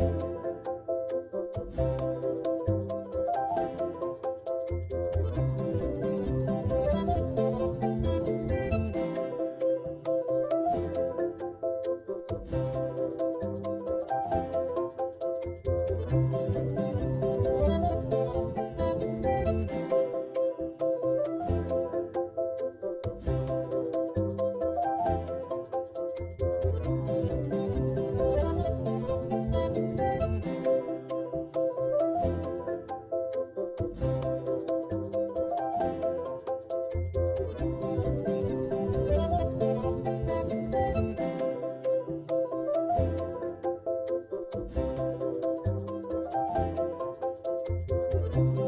you Bye.